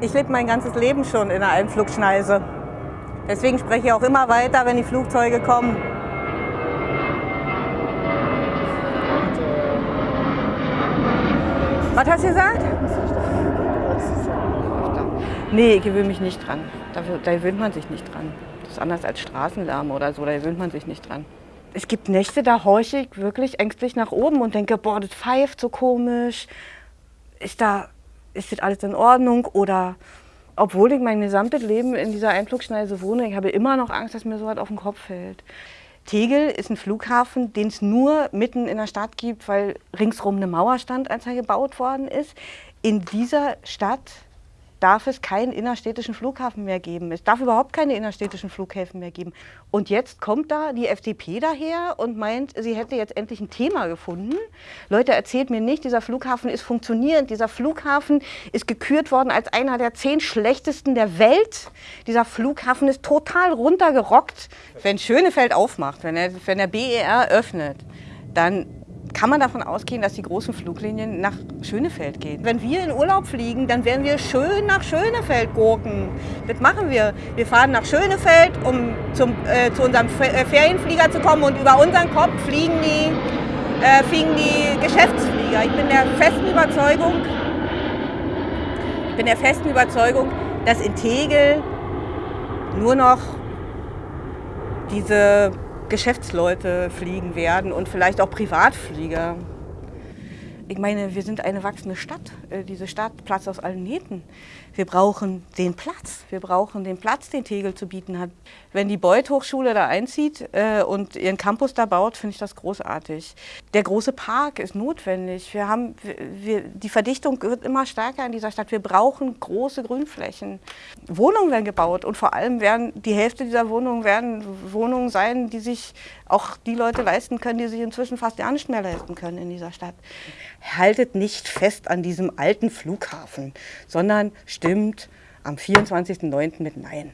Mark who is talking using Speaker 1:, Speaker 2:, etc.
Speaker 1: Ich lebe mein ganzes Leben schon in einer Einflugschneise. Deswegen spreche ich auch immer weiter, wenn die Flugzeuge kommen. Was hast du gesagt? Nee, ich gewöhne mich nicht dran. Da, da gewöhnt man sich nicht dran. Das ist anders als Straßenlärm oder so, da gewöhnt man sich nicht dran. Es gibt Nächte, da horche ich wirklich ängstlich nach oben und denke, boah, das pfeift so komisch. Ist da, ist das alles in Ordnung? Oder obwohl ich mein gesamtes Leben in dieser Einflugschneise wohne, ich habe immer noch Angst, dass mir so was auf den Kopf fällt. Tegel ist ein Flughafen, den es nur mitten in der Stadt gibt, weil ringsrum eine Mauer stand, als er gebaut worden ist. In dieser Stadt darf es keinen innerstädtischen Flughafen mehr geben. Es darf überhaupt keine innerstädtischen Flughäfen mehr geben. Und jetzt kommt da die FDP daher und meint, sie hätte jetzt endlich ein Thema gefunden. Leute, erzählt mir nicht, dieser Flughafen ist funktionierend. Dieser Flughafen ist gekürt worden als einer der zehn schlechtesten der Welt. Dieser Flughafen ist total runtergerockt. Wenn Schönefeld aufmacht, wenn, er, wenn der BER öffnet, dann kann man davon ausgehen, dass die großen Fluglinien nach Schönefeld gehen. Wenn wir in Urlaub fliegen, dann werden wir schön nach Schönefeld gurken. Das machen wir. Wir fahren nach Schönefeld, um zum, äh, zu unserem äh, Ferienflieger zu kommen und über unseren Kopf fliegen die, äh, fliegen die Geschäftsflieger. Ich bin der festen Überzeugung, ich bin der festen Überzeugung, dass in Tegel nur noch diese Geschäftsleute fliegen werden und vielleicht auch Privatflieger. Ich meine, wir sind eine wachsende Stadt. Äh, diese Stadt platzt aus allen Nähten. Wir brauchen den Platz. Wir brauchen den Platz, den Tegel zu bieten hat. Wenn die Beuth Hochschule da einzieht äh, und ihren Campus da baut, finde ich das großartig. Der große Park ist notwendig. Wir haben, wir, die Verdichtung wird immer stärker in dieser Stadt. Wir brauchen große Grünflächen. Wohnungen werden gebaut und vor allem werden die Hälfte dieser Wohnungen werden Wohnungen sein, die sich auch die Leute leisten können, die sich inzwischen fast gar nicht mehr leisten können in dieser Stadt haltet nicht fest an diesem alten Flughafen, sondern stimmt am 24.09. mit Nein.